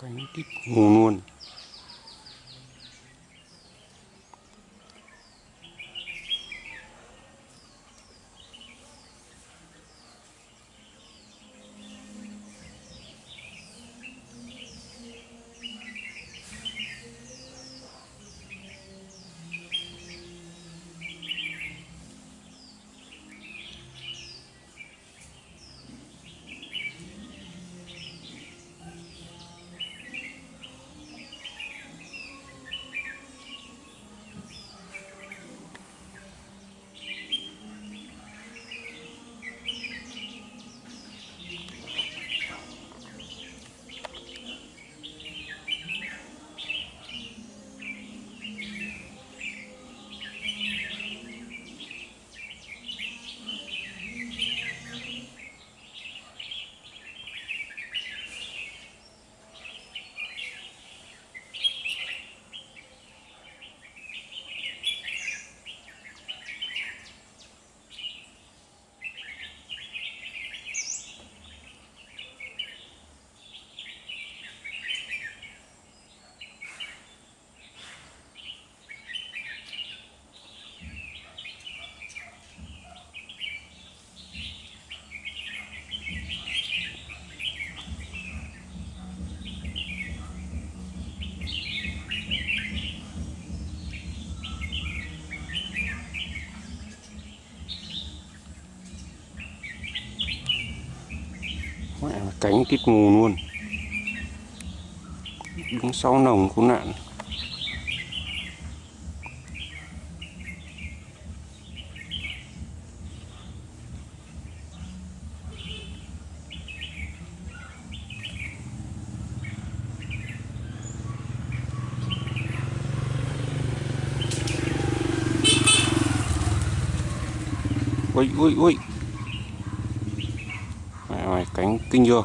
cánh tít ngủ luôn mẹ là cánh tít mù luôn. Đứng sau nồng cứu nạn. Ui ui ui. Mẹ mày cánh kinh chưa?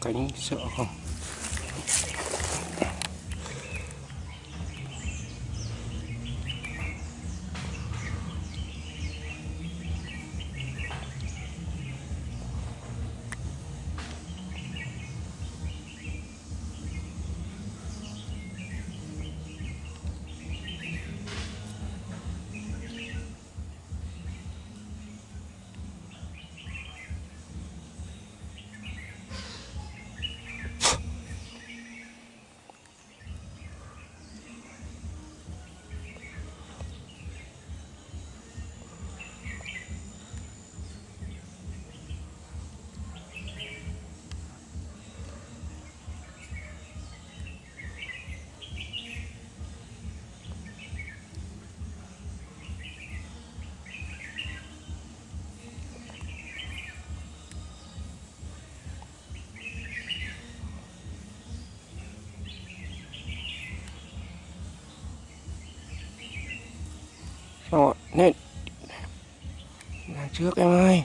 Cánh sợ không? Ờ, Rồi, lên trước em ơi.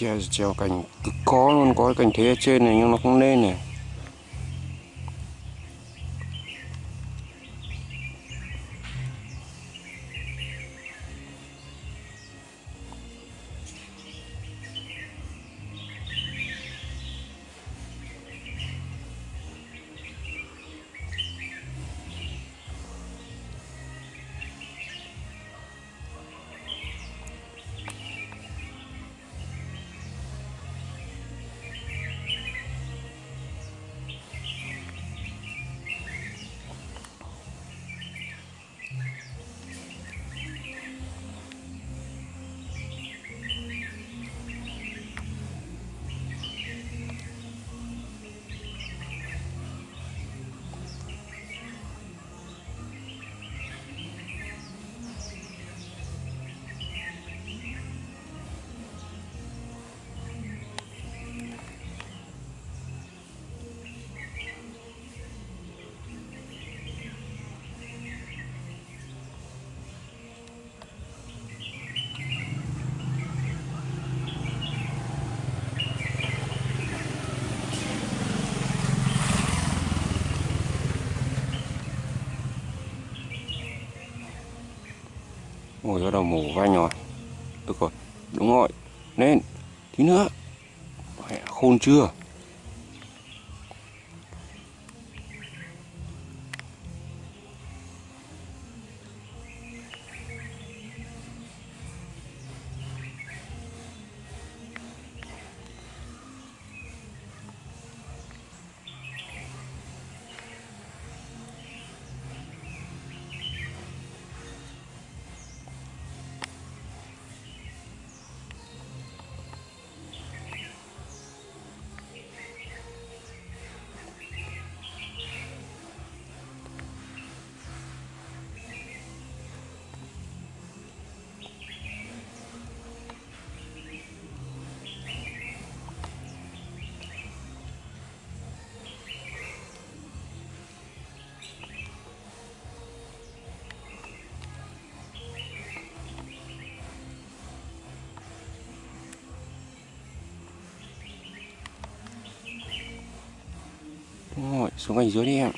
Ui treo, cành. Cực khó luôn, có cái cành thế ở trên này nhưng nó không lên này. Ngồi bắt đầu mổ vai nhòi. Được rồi, Đúng rồi. Lên Tí nữa, khôn chưa? Xuống cành dưới đi em.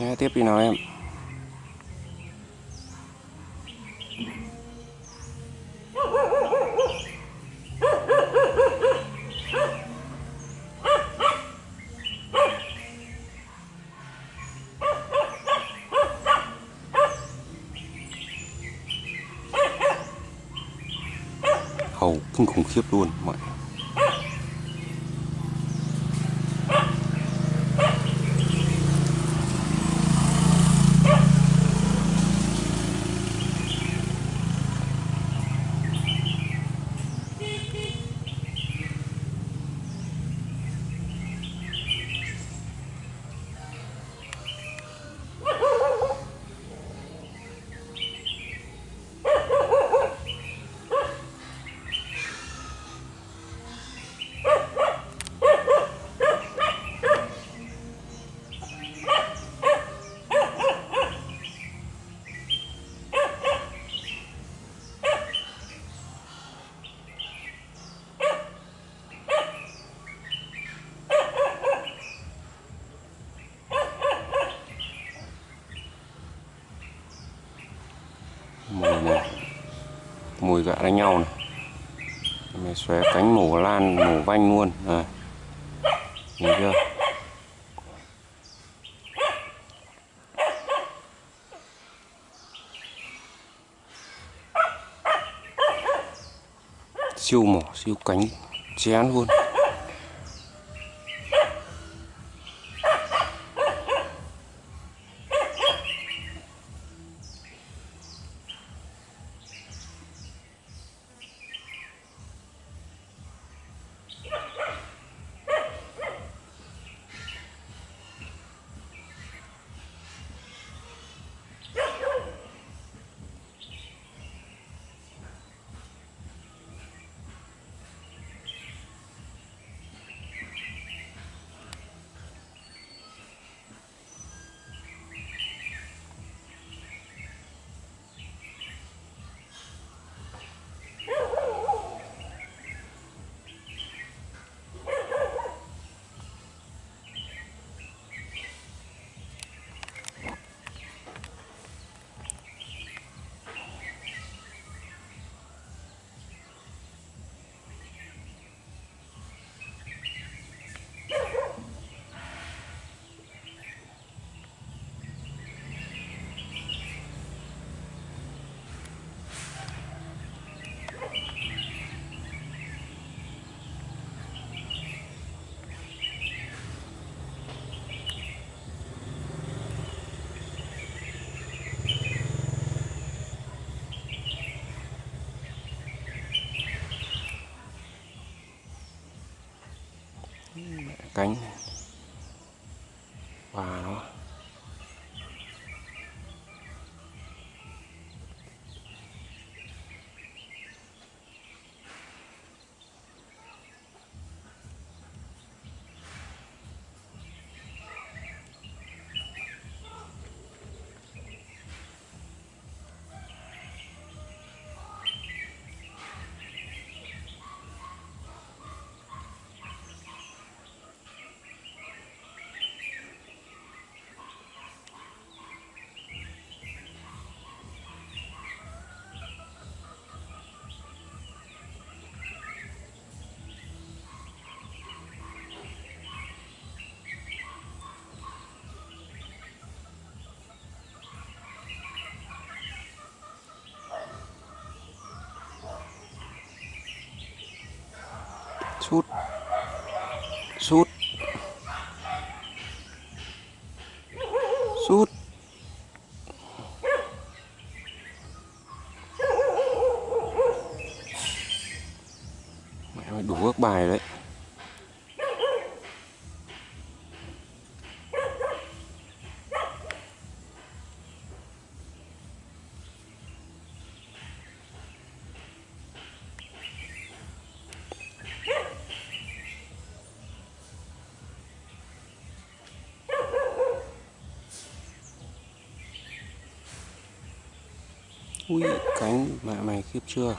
Che tiếp đi nào em. Hầu kinh khủng khiếp luôn mọi người này này mùi gạ đánh nhau này. Mày xóe cánh mổ lan, mổ vanh luôn. Rồi nhìn chưa? Siêu mỏ, siêu cánh, chén luôn. Sút. Sút. Mẹ mày đủ các bài đấy. Ui cánh mẹ mày khiếp chưa?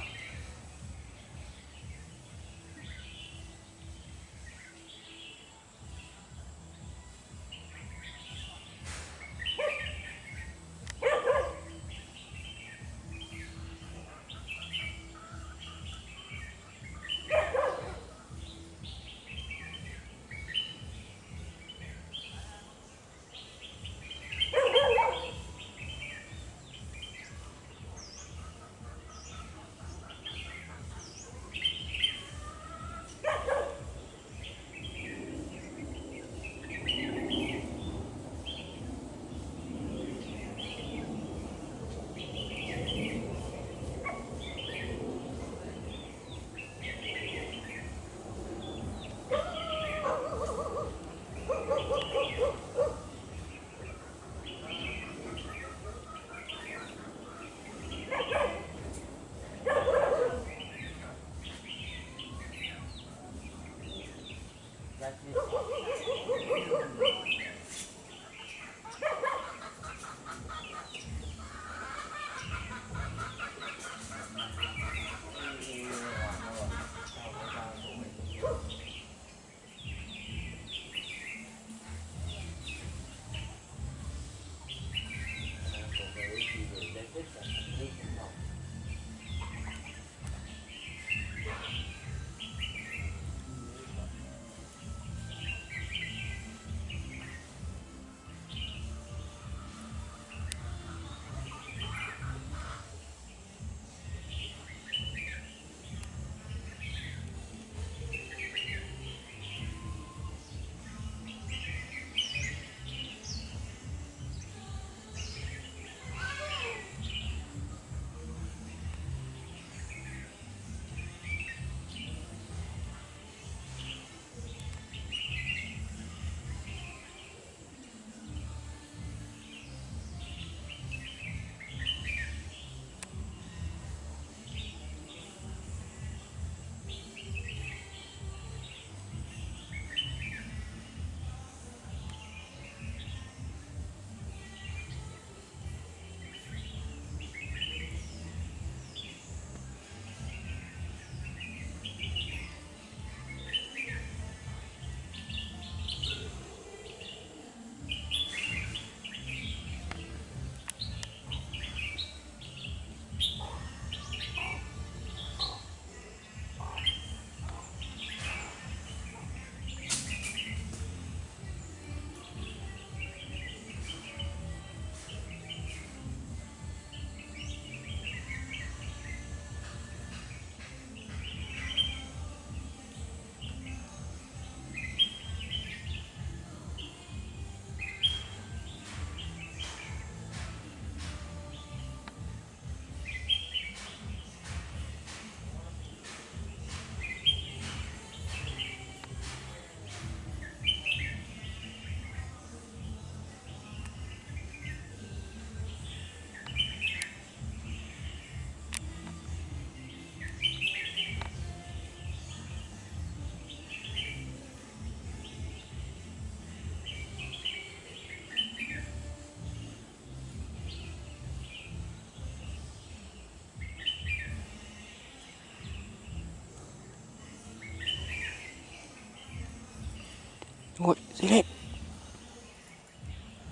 Ôi, lên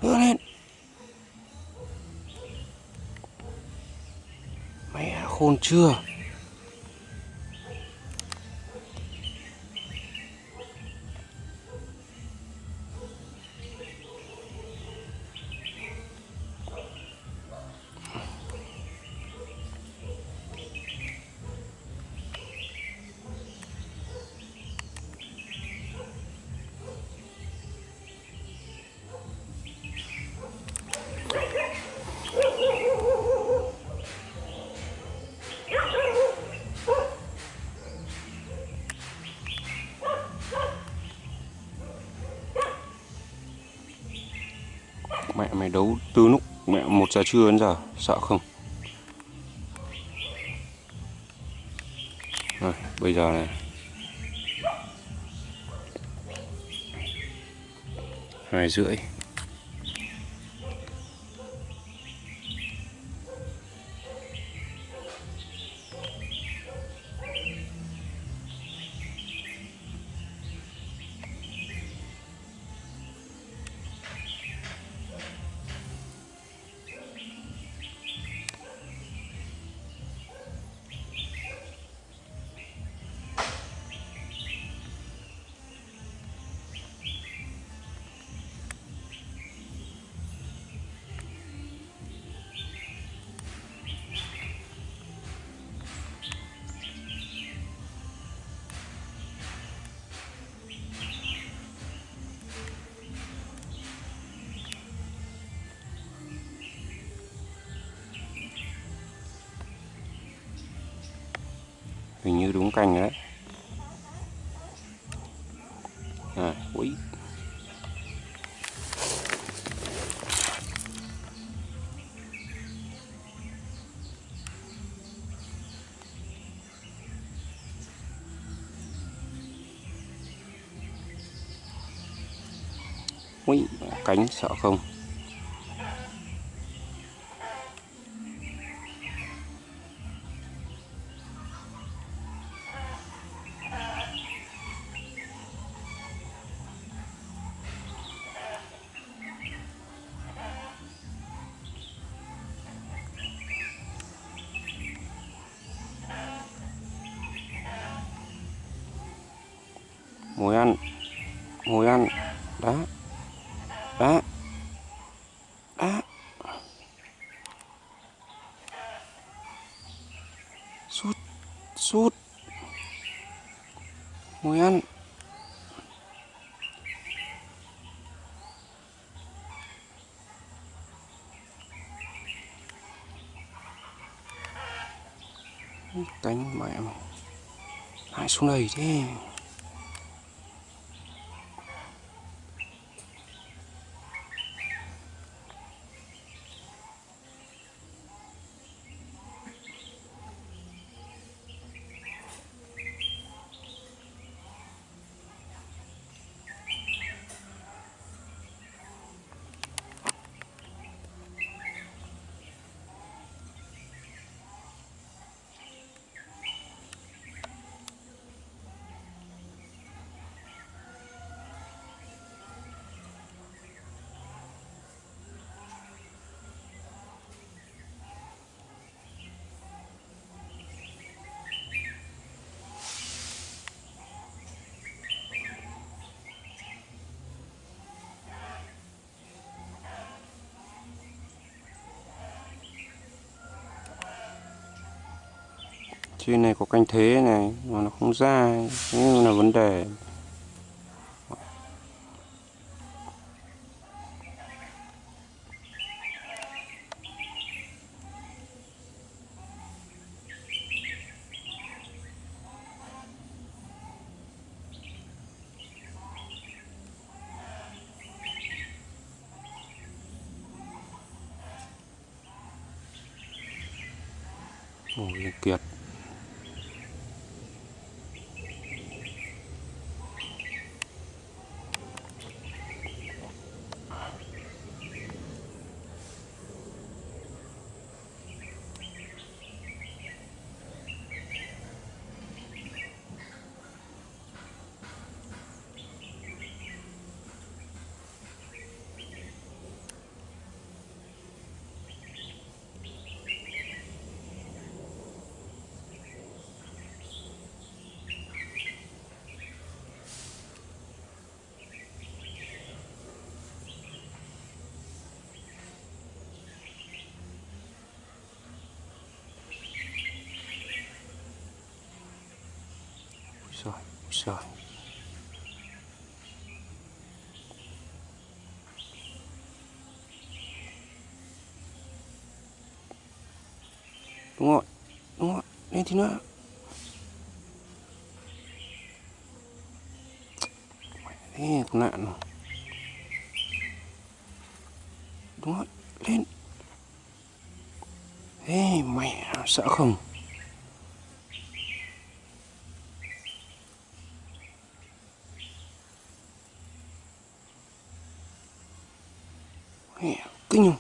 Đưa lên. Mẹ khôn chưa? Mày đấu từ lúc mẹ một giờ trưa đến giờ, Sợ không? Rồi, bây giờ này. Hai rưỡi. Hình như đúng canh đấy. À, quý quý cánh sợ không? Ngồi ăn cánh mẹ mày lại xuống đây thế. Trên này có canh thế này mà nó không ra cũng là vấn đề. Rồi Đúng rồi, đúng rồi, lên tí nữa. Thế con nạn rồi. Đúng rồi, lên. Ê mẹ sợ không? Mẹ kinh không?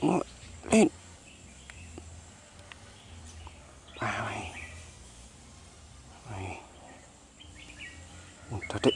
Ngồi lên à mày mày thật đấy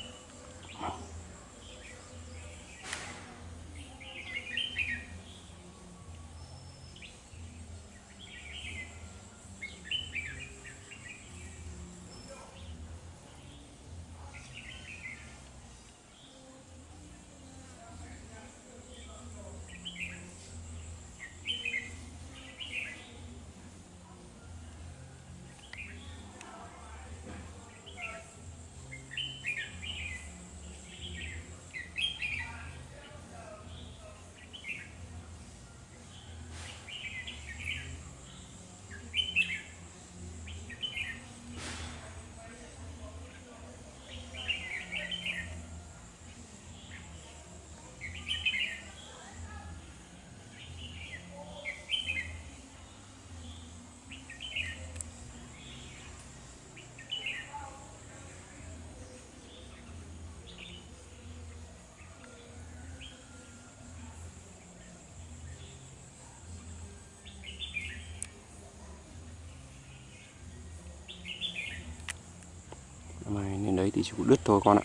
mày lên đấy thì chỉ có đứt thôi con ạ.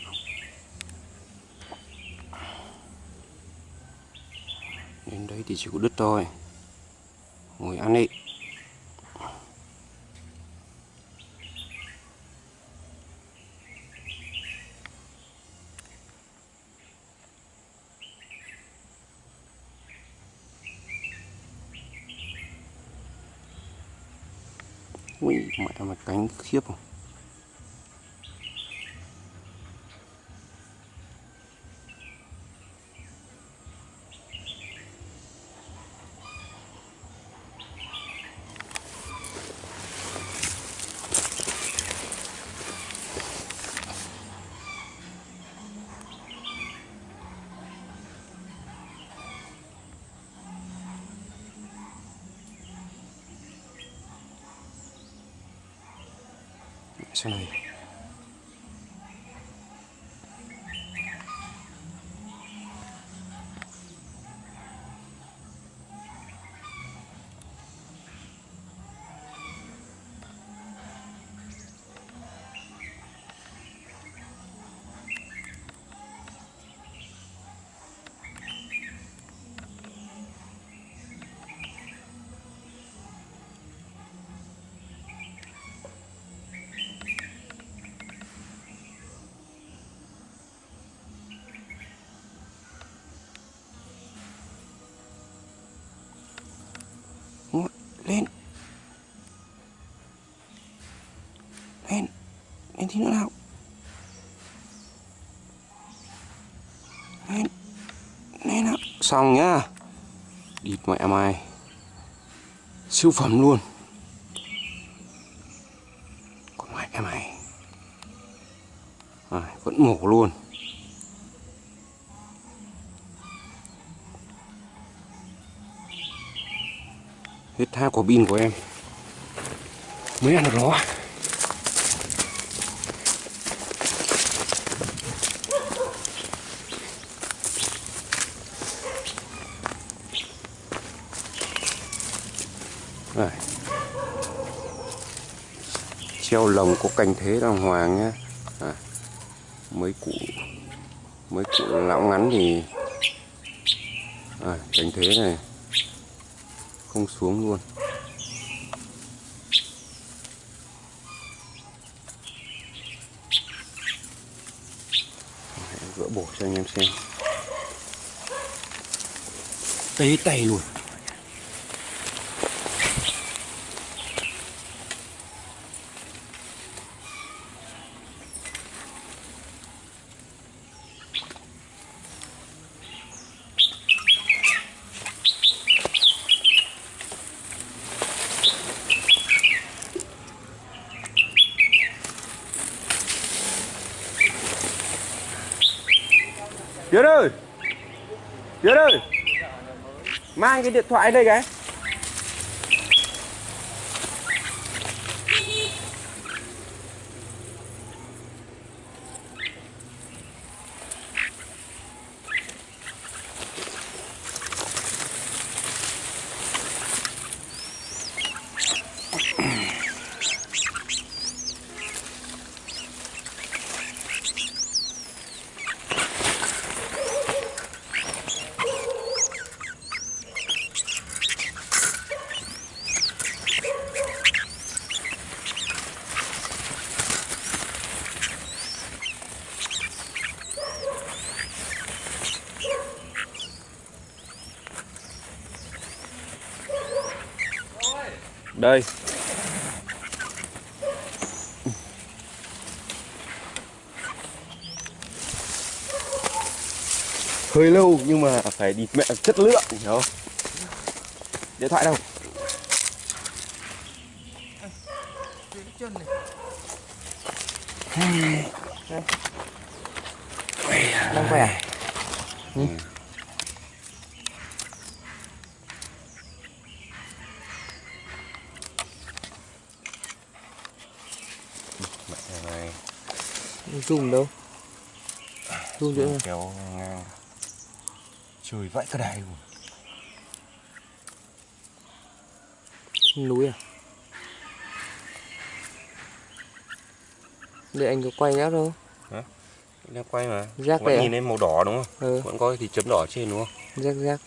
Đến đấy thì chỉ có đứt thôi. Ngồi ăn đi. Ui, mẹ mà cánh khiếp không? Lên tí nào lên nào xong nhá. Địt mẹ mày. Siêu phẩm luôn. Còn mẹ mày. À, vẫn mổ luôn. Hết hai quả pin của em. Mới ăn được nó Đây. treo lồng có cành thế đàng hoàng nhé à, mấy cụ mấy cụ lão ngắn thì à, cành thế này. Không xuống luôn. Cho anh em xem. Tế tay luôn Tiến ơi Tiến ơi Mang cái điện thoại đây cái Đây Hơi lâu nhưng mà phải địt mẹ chất lượng hiểu không? Điện thoại đâu? Đang khỏe à? Mẹ này Zoom đâu? Zoom chỗ nào? kéo ngang Trời vãi cả đài luôn Núi à? Để anh có quay rác đâu? Đang quay mà Rác Vẫn à? nhìn thấy màu đỏ đúng không? Ừ, Vẫn có thì chấm đỏ trên đúng không? rác rác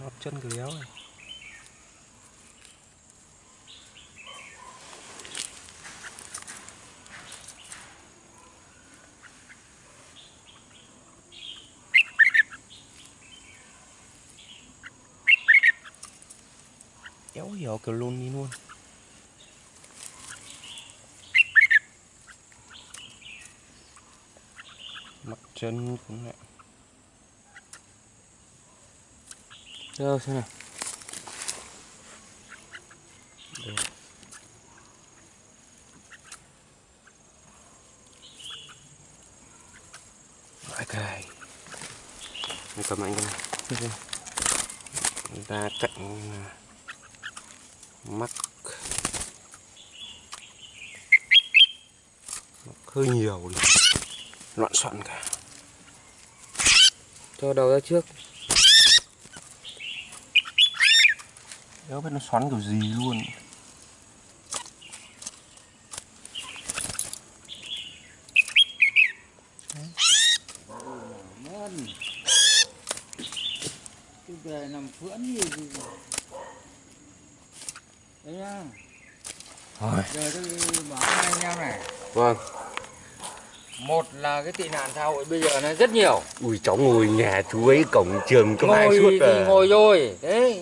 Nót chân cái léo này Éo hiểu kiểu luôn. Đi luôn Mặt chân cũng lại. Đâu xem nào. Cái Mình cầm anh cái này. Ok. ra cạnh à, mắc. Mắc hơi nhiều đi. Loạn soạn cả. Cho đầu ra trước. Đéo biết nó xoắn kiểu gì luôn Ngon. Cái về nằm phưỡn gì gì. Đấy nhá. rồi Giờ tôi bảo với anh em này. vâng Một là cái tị nạn xã hội bây giờ nó rất nhiều. ui cháu ngồi nhà chú ấy cổng trường cấp hai suốt thì à ngồi rồi. Đấy.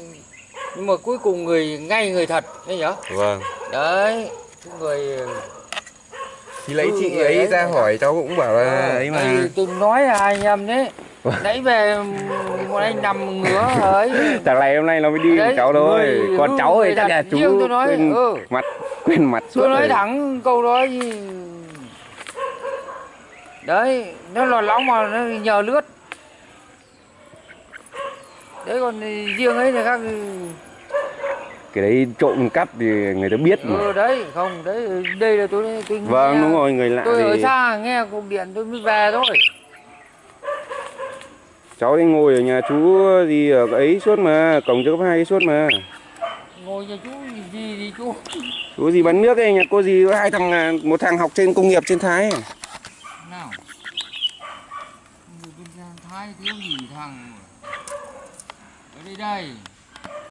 Nhưng mà cuối cùng người ngay người thật. Đấy nhở? vâng Đấy. Người thì lấy Ừ, chị người ấy ấy. ra hỏi cháu cũng bảo là ấy mà Đây, tôi nói là anh em đấy. Nãy về một anh nằm ngứa ấy. thằng này hôm nay nó mới đi Đấy, cháu thôi người- còn ừ, cháu thì chắc là chú tôi nói, quên ừ. mặt quên mặt suốt tôi nói rồi. thẳng câu đó gì đấy nó lò lóng mà nó nhờ lướt. Đấy còn riêng ấy thì khác cái đấy trộm cắp thì người ta biết mà. Ừ, đấy không đấy đây là tôi tôi vâng nghe- đúng rồi người lạ tôi ở thì xa nghe cuộc điện tôi mới về thôi. Cháu đi ngồi ở nhà chú gì ở ấy suốt mà cổng cho cấp hai suốt mà. Ngồi nhà chú gì gì, gì chú chú gì bán nước ấy nhà cô gì hai thằng à, một thằng học trên công nghiệp trên thái. nào người bên thiếu gì thằng? Ở đây đây?